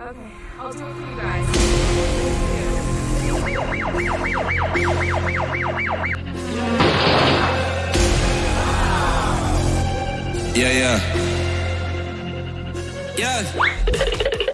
Okay, I'll do it for you guys. Yeah, yeah. Yeah.